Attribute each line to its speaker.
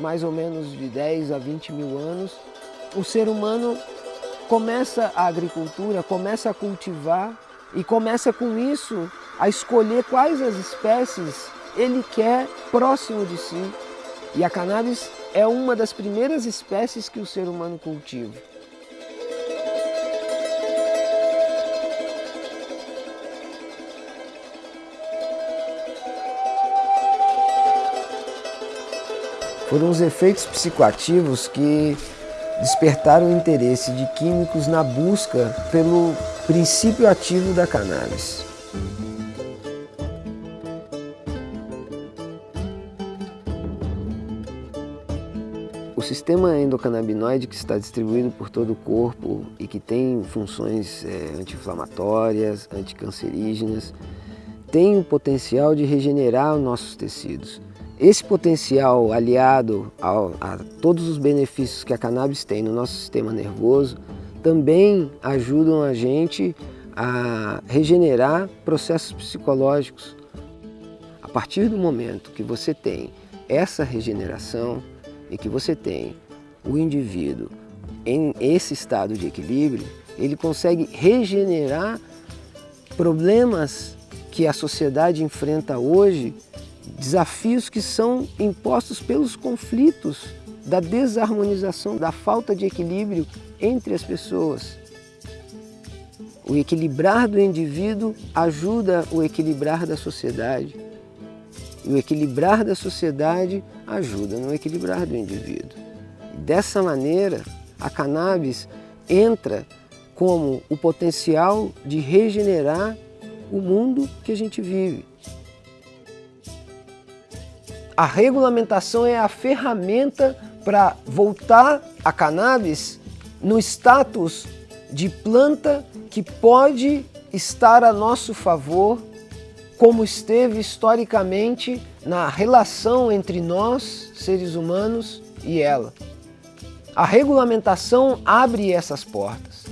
Speaker 1: mais ou menos de 10 a 20 mil anos, o ser humano começa a agricultura, começa a cultivar e começa com isso a escolher quais as espécies ele quer próximo de si. E a cannabis é uma das primeiras espécies que o ser humano cultiva. Foram os efeitos psicoativos que despertaram o interesse de químicos na busca pelo princípio ativo da cannabis. O sistema endocannabinoide que está distribuído por todo o corpo e que tem funções é, anti-inflamatórias, anticancerígenas, tem o potencial de regenerar os nossos tecidos. Esse potencial aliado ao, a todos os benefícios que a cannabis tem no nosso sistema nervoso também ajudam a gente a regenerar processos psicológicos. A partir do momento que você tem essa regeneração e que você tem o indivíduo em esse estado de equilíbrio, ele consegue regenerar problemas que a sociedade enfrenta hoje desafios que são impostos pelos conflitos, da desarmonização, da falta de equilíbrio entre as pessoas. O equilibrar do indivíduo ajuda o equilibrar da sociedade. E o equilibrar da sociedade ajuda no equilibrar do indivíduo. Dessa maneira, a cannabis entra como o potencial de regenerar o mundo que a gente vive. A regulamentação é a ferramenta para voltar a cannabis no status de planta que pode estar a nosso favor, como esteve historicamente na relação entre nós, seres humanos, e ela. A regulamentação abre essas portas.